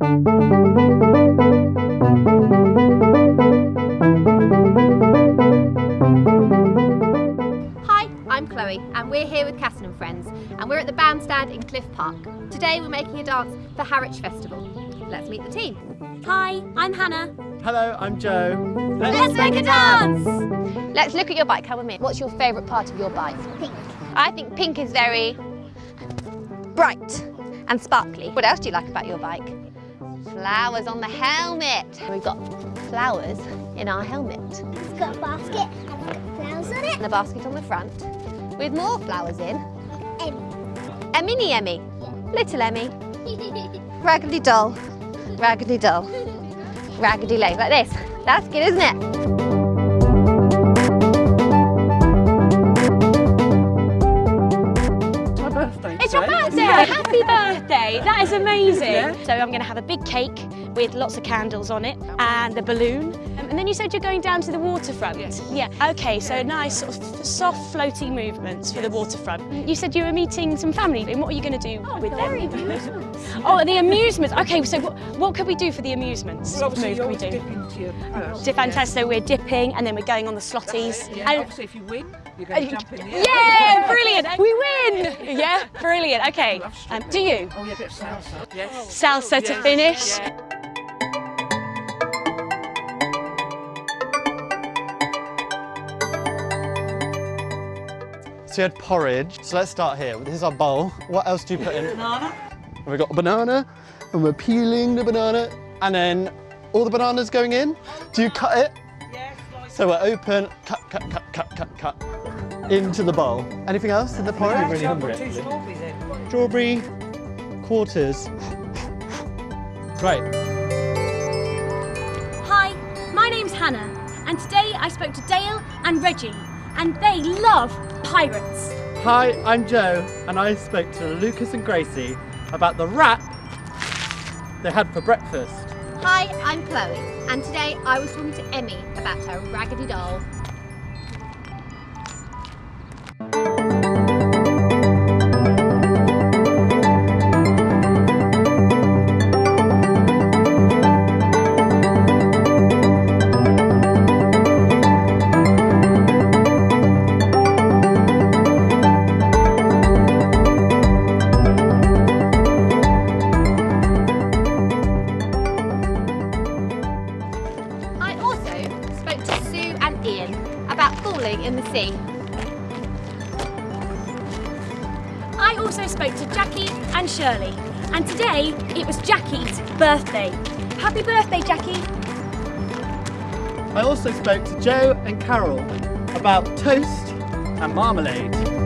Hi, I'm Chloe and we're here with Casson and Friends and we're at the bandstand in Cliff Park. Today we're making a dance for Harwich Festival. Let's meet the team. Hi, I'm Hannah. Hello, I'm Joe. Let's make a dance! Let's look at your bike, come with me. What's your favourite part of your bike? Pink. I think pink is very bright and sparkly. What else do you like about your bike? Flowers on the helmet. We've got flowers in our helmet. It's got a basket and it's got flowers on it. And a basket on the front with more flowers in. And A mini Emmy. Little Emmy. Raggedy doll. Raggedy doll. Raggedy legs like this. That's good, isn't it? Happy birthday! That is amazing. So I'm going to have a big cake with lots of candles on it and a balloon. Um, and then you said you're going down to the waterfront. Yes. Yeah. Okay. So nice sort of soft, floating movements for the waterfront. You said you were meeting some family. And what are you going to do with them? oh, the amusements. Okay. So what, what could we do for the amusements? Well, obviously, Move can we do? dip into your purse. Dip fantastic. So we're dipping and then we're going on the slotties. Yeah, And- obviously, if you win, you're going to jump in the yeah, brilliant. We win. Yeah, brilliant. Okay. Um, do you? Oh, yeah, a bit of salsa. Yes. Salsa to Yeah. finish. Yeah. So you had porridge. So let's start here. This is our bowl. What else do you put in? Banana. And we've got a banana, and we're peeling the banana, and then all the bananas going in. Do you cut it? Yeah, slice. So we're open, cut, cut, cut, cut, cut, cut, into the bowl. Anything else in the porridge? really hungry. Two strawberries in. Strawberry quarters. Great. Hi, my name's Hannah, and today I spoke to Dale and Reggie, and they love pirates. Hi, I'm Joe, and I spoke to Lucas and Gracie about the wrap they had for breakfast. Hi, I'm Chloe and today I was talking to Emmy about her raggedy doll. Ian about falling in the sea. I also spoke to Jackie and Shirley, and today it was Jackie's birthday. Happy birthday, Jackie! I also spoke to Joe and Carol about toast and marmalade.